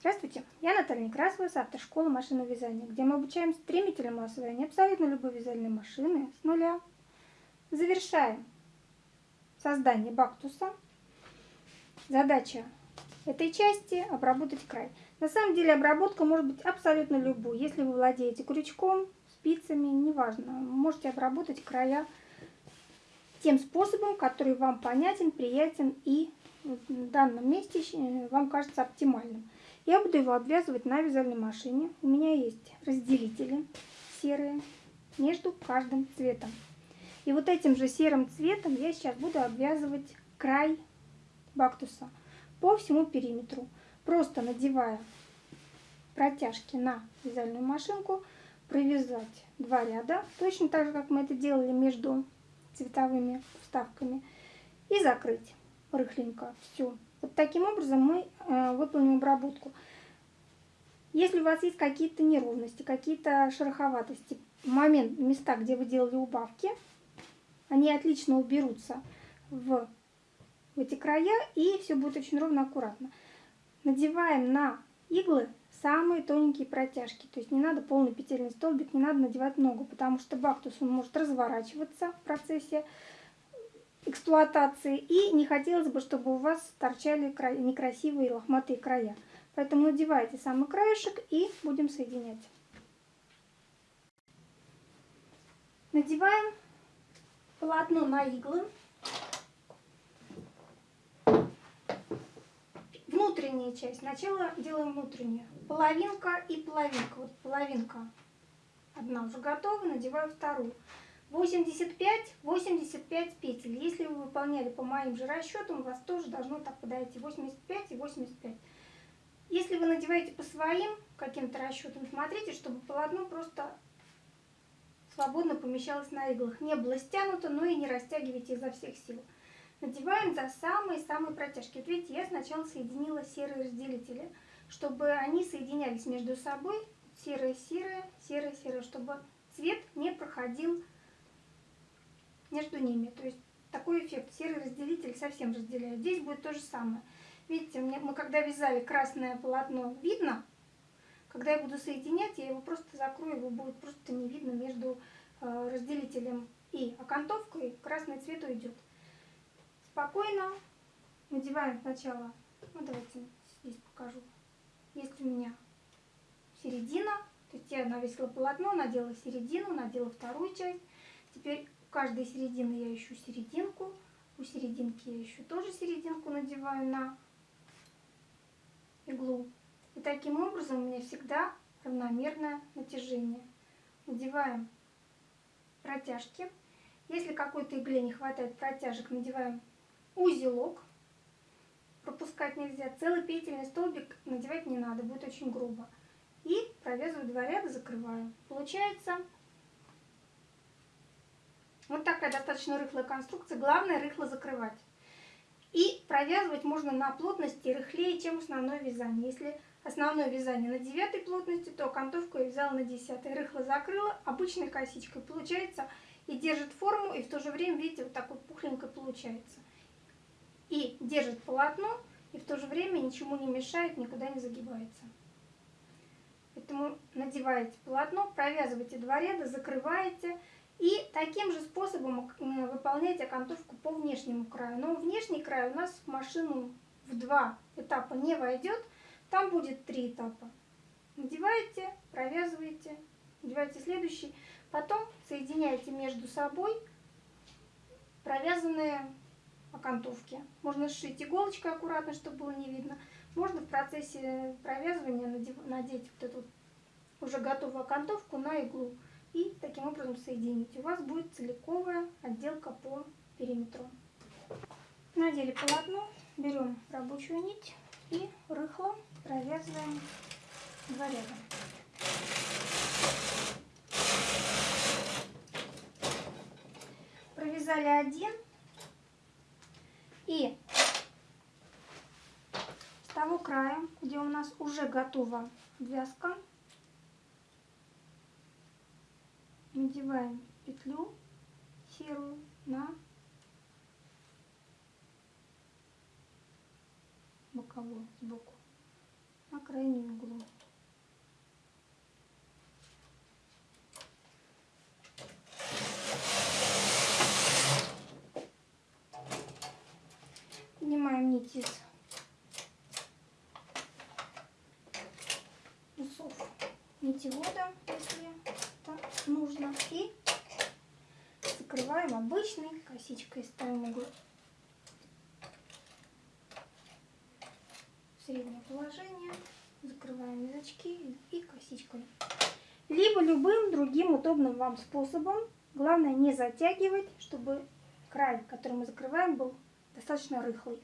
Здравствуйте, я Наталья Некрасова с автошколы машинного вязания, где мы обучаем стремительному освоению абсолютно любой вязальной машины с нуля. Завершаем создание бактуса. Задача этой части – обработать край. На самом деле обработка может быть абсолютно любой. Если вы владеете крючком, спицами, неважно, можете обработать края тем способом, который вам понятен, приятен и в данном месте вам кажется оптимальным. Я буду его обвязывать на вязальной машине. У меня есть разделители серые между каждым цветом. И вот этим же серым цветом я сейчас буду обвязывать край бактуса по всему периметру. Просто надевая протяжки на вязальную машинку, провязать два ряда, точно так же, как мы это делали между цветовыми вставками, и закрыть рыхленько всю вот таким образом мы э, выполним обработку. Если у вас есть какие-то неровности, какие-то шероховатости, момент, места, где вы делали убавки, они отлично уберутся в, в эти края, и все будет очень ровно, аккуратно. Надеваем на иглы самые тоненькие протяжки. То есть не надо полный петельный столбик, не надо надевать много, потому что бактус он может разворачиваться в процессе эксплуатации. И не хотелось бы, чтобы у вас торчали некрасивые лохматые края. Поэтому надевайте самый краешек и будем соединять. Надеваем полотно на иглы. Внутренняя часть. Сначала делаем внутреннюю. Половинка и половинка. Вот половинка одна уже готова, надеваю вторую. 85-85 петель. Если вы выполняли по моим же расчетам, у вас тоже должно так подойти 85 и 85. Если вы надеваете по своим каким-то расчетам, смотрите, чтобы полотно просто свободно помещалось на иглах. Не было стянуто, но и не растягивайте изо всех сил. Надеваем за самые-самые протяжки. Вот видите, я сначала соединила серые разделители, чтобы они соединялись между собой. Серое-серое, серое-серое, чтобы цвет не проходил между ними. То есть такой эффект. Серый разделитель совсем разделяет. Здесь будет то же самое. Видите, мы когда вязали красное полотно, видно. Когда я буду соединять, я его просто закрою, его будет просто не видно между э, разделителем и окантовкой. Красный цвет уйдет. Спокойно надеваем сначала, ну давайте здесь покажу. Есть у меня середина, то есть я навесила полотно, надела середину, надела вторую часть. Теперь каждой середины я ищу серединку. У серединки я ищу тоже серединку, надеваю на иглу. И таким образом у меня всегда равномерное натяжение. Надеваем протяжки. Если какой-то игле не хватает протяжек, надеваем узелок. Пропускать нельзя. Целый петельный столбик надевать не надо, будет очень грубо. И провязываю два ряда, закрываю. Получается вот такая достаточно рыхлая конструкция. Главное рыхло закрывать. И провязывать можно на плотности рыхлее, чем основное вязание. Если основное вязание на 9 плотности, то окантовку я вязала на 10. Рыхло закрыла обычной косичкой. Получается и держит форму, и в то же время, видите, вот такой пухленькой получается. И держит полотно, и в то же время ничему не мешает, никуда не загибается. Поэтому надеваете полотно, провязываете два ряда, закрываете, и таким же способом выполнять окантовку по внешнему краю. Но внешний край у нас в машину в два этапа не войдет, там будет три этапа. Надеваете, провязываете, надеваете следующий, потом соединяете между собой провязанные окантовки. Можно сшить иголочкой аккуратно, чтобы было не видно. Можно в процессе провязывания надеть вот эту уже готовую окантовку на иглу и таким образом соединить. У вас будет целиковая отделка по периметру. Надели полотно, берем рабочую нить и рыхло провязываем два ряда. Провязали один и с того края, где у нас уже готова вязка, надеваем петлю серую на боковую сбоку на крайнем углу. Поднимаем нить из усов нитевода, если нужно. И закрываем обычной косичкой, ставим угол среднее положение, закрываем язычки и косичкой. Либо любым другим удобным вам способом. Главное не затягивать, чтобы край, который мы закрываем, был достаточно рыхлый.